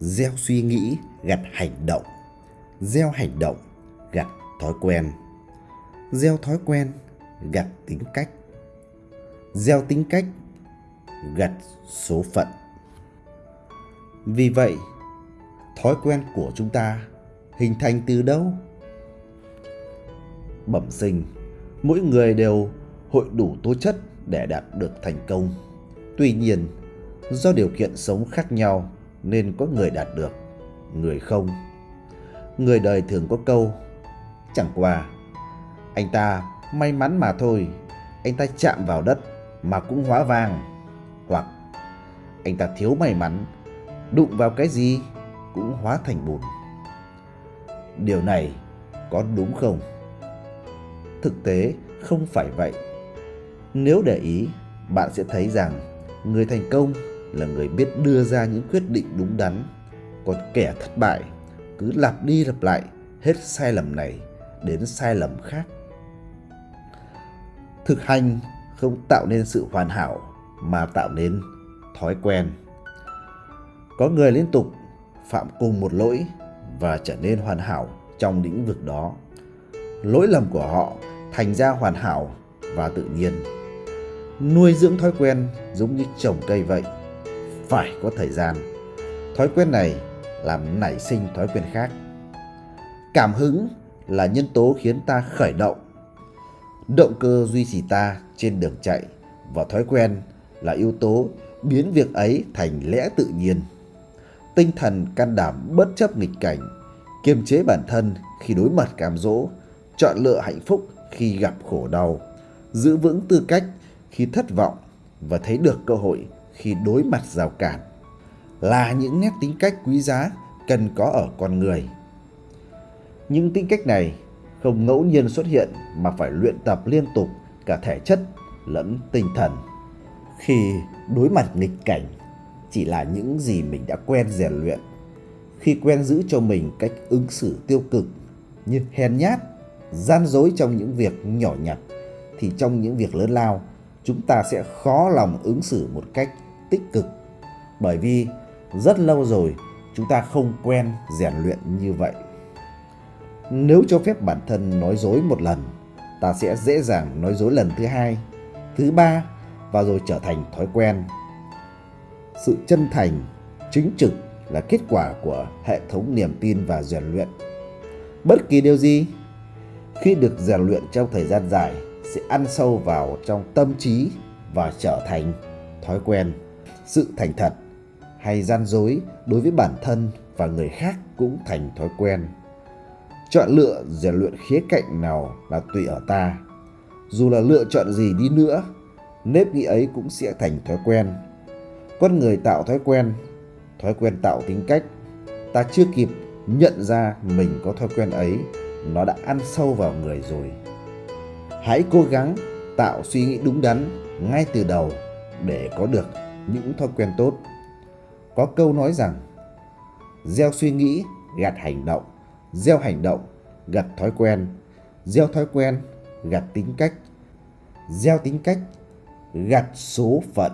gieo suy nghĩ, gặt hành động. Gieo hành động, gặt thói quen. Gieo thói quen, gặt tính cách. Gieo tính cách, gặt số phận. Vì vậy, thói quen của chúng ta hình thành từ đâu? Bẩm sinh, mỗi người đều hội đủ tố chất để đạt được thành công. Tuy nhiên, do điều kiện sống khác nhau nên có người đạt được, người không. Người đời thường có câu, chẳng qua, anh ta may mắn mà thôi, anh ta chạm vào đất mà cũng hóa vàng. Hoặc, anh ta thiếu may mắn, đụng vào cái gì cũng hóa thành bùn. Điều này có đúng không? Thực tế không phải vậy. Nếu để ý, bạn sẽ thấy rằng người thành công là người biết đưa ra những quyết định đúng đắn còn kẻ thất bại, cứ lặp đi lặp lại hết sai lầm này đến sai lầm khác. Thực hành không tạo nên sự hoàn hảo mà tạo nên thói quen. Có người liên tục phạm cùng một lỗi và trở nên hoàn hảo trong lĩnh vực đó. Lỗi lầm của họ thành ra hoàn hảo và tự nhiên. Nuôi dưỡng thói quen giống như trồng cây vậy phải có thời gian. Thói quen này làm nảy sinh thói quen khác. Cảm hứng là nhân tố khiến ta khởi động. Động cơ duy trì ta trên đường chạy và thói quen là yếu tố biến việc ấy thành lẽ tự nhiên. Tinh thần can đảm bất chấp nghịch cảnh, kiềm chế bản thân khi đối mặt cám dỗ, chọn lựa hạnh phúc khi gặp khổ đau, giữ vững tư cách khi thất vọng và thấy được cơ hội khi đối mặt rào cản là những nét tính cách quý giá cần có ở con người. Những tính cách này không ngẫu nhiên xuất hiện mà phải luyện tập liên tục cả thể chất lẫn tinh thần. Khi đối mặt nghịch cảnh, chỉ là những gì mình đã quen rèn luyện. Khi quen giữ cho mình cách ứng xử tiêu cực như hèn nhát, gian dối trong những việc nhỏ nhặt, thì trong những việc lớn lao, chúng ta sẽ khó lòng ứng xử một cách tích cực. Bởi vì rất lâu rồi chúng ta không quen rèn luyện như vậy. Nếu cho phép bản thân nói dối một lần, ta sẽ dễ dàng nói dối lần thứ hai, thứ ba và rồi trở thành thói quen. Sự chân thành, chính trực là kết quả của hệ thống niềm tin và rèn luyện. Bất kỳ điều gì, khi được rèn luyện trong thời gian dài sẽ ăn sâu vào trong tâm trí và trở thành thói quen sự thành thật hay gian dối đối với bản thân và người khác cũng thành thói quen. Chọn lựa rèn luyện khía cạnh nào là tùy ở ta. Dù là lựa chọn gì đi nữa, nếp nghĩ ấy cũng sẽ thành thói quen. Con người tạo thói quen thói quen tạo tính cách. Ta chưa kịp nhận ra mình có thói quen ấy, nó đã ăn sâu vào người rồi. Hãy cố gắng tạo suy nghĩ đúng đắn ngay từ đầu để có được những thói quen tốt. Có câu nói rằng, gieo suy nghĩ gặt hành động. Gieo hành động gặt thói quen. Gieo thói quen gặt tính cách. Gieo tính cách gặt số phận.